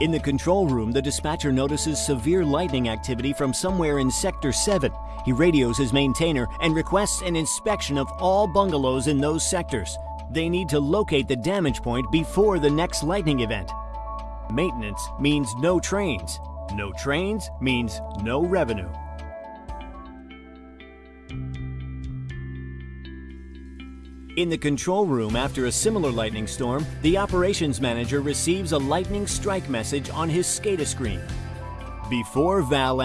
In the control room, the dispatcher notices severe lightning activity from somewhere in Sector 7. He radios his maintainer and requests an inspection of all bungalows in those sectors. They need to locate the damage point before the next lightning event. Maintenance means no trains. No trains means no revenue. In the control room after a similar lightning storm, the operations manager receives a lightning strike message on his SCADA screen. Before VAL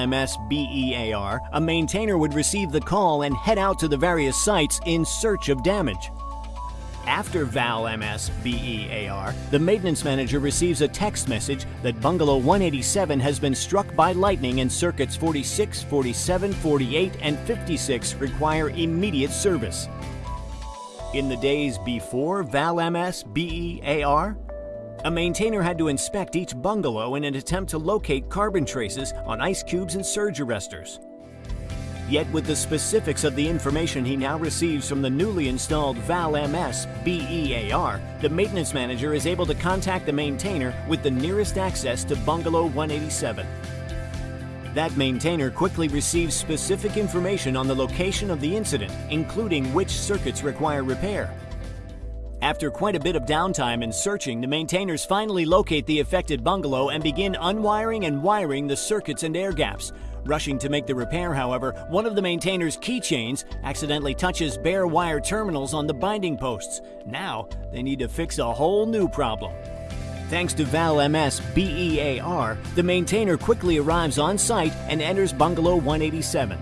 BEAR, a maintainer would receive the call and head out to the various sites in search of damage. After VAL MS BEAR, the maintenance manager receives a text message that Bungalow 187 has been struck by lightning and circuits 46, 47, 48, and 56 require immediate service. In the days before VAL MS BEAR, a maintainer had to inspect each bungalow in an attempt to locate carbon traces on ice cubes and surge arresters. Yet with the specifics of the information he now receives from the newly installed VAL MS BEAR, the maintenance manager is able to contact the maintainer with the nearest access to Bungalow 187. That maintainer quickly receives specific information on the location of the incident, including which circuits require repair. After quite a bit of downtime and searching, the maintainers finally locate the affected bungalow and begin unwiring and wiring the circuits and air gaps. Rushing to make the repair, however, one of the maintainers' keychains accidentally touches bare wire terminals on the binding posts. Now, they need to fix a whole new problem. Thanks to VAL MS BEAR, the maintainer quickly arrives on site and enters Bungalow 187.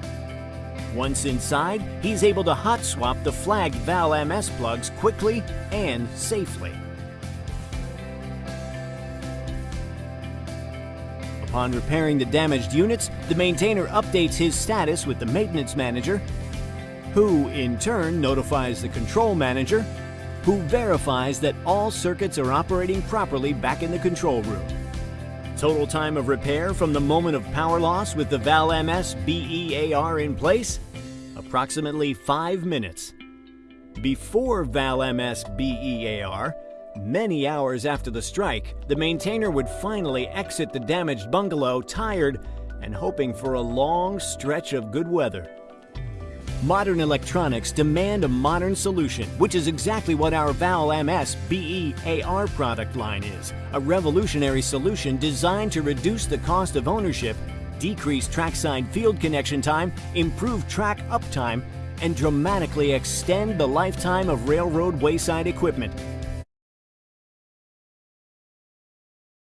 Once inside, he's able to hot swap the flagged VAL MS plugs quickly and safely. Upon repairing the damaged units, the maintainer updates his status with the maintenance manager, who in turn notifies the control manager who verifies that all circuits are operating properly back in the control room. Total time of repair from the moment of power loss with the VAL MS BEAR in place? Approximately 5 minutes. Before VAL MS BEAR, many hours after the strike, the maintainer would finally exit the damaged bungalow tired and hoping for a long stretch of good weather. Modern electronics demand a modern solution, which is exactly what our VAL MS BEAR product line is. A revolutionary solution designed to reduce the cost of ownership, decrease trackside field connection time, improve track uptime, and dramatically extend the lifetime of railroad wayside equipment.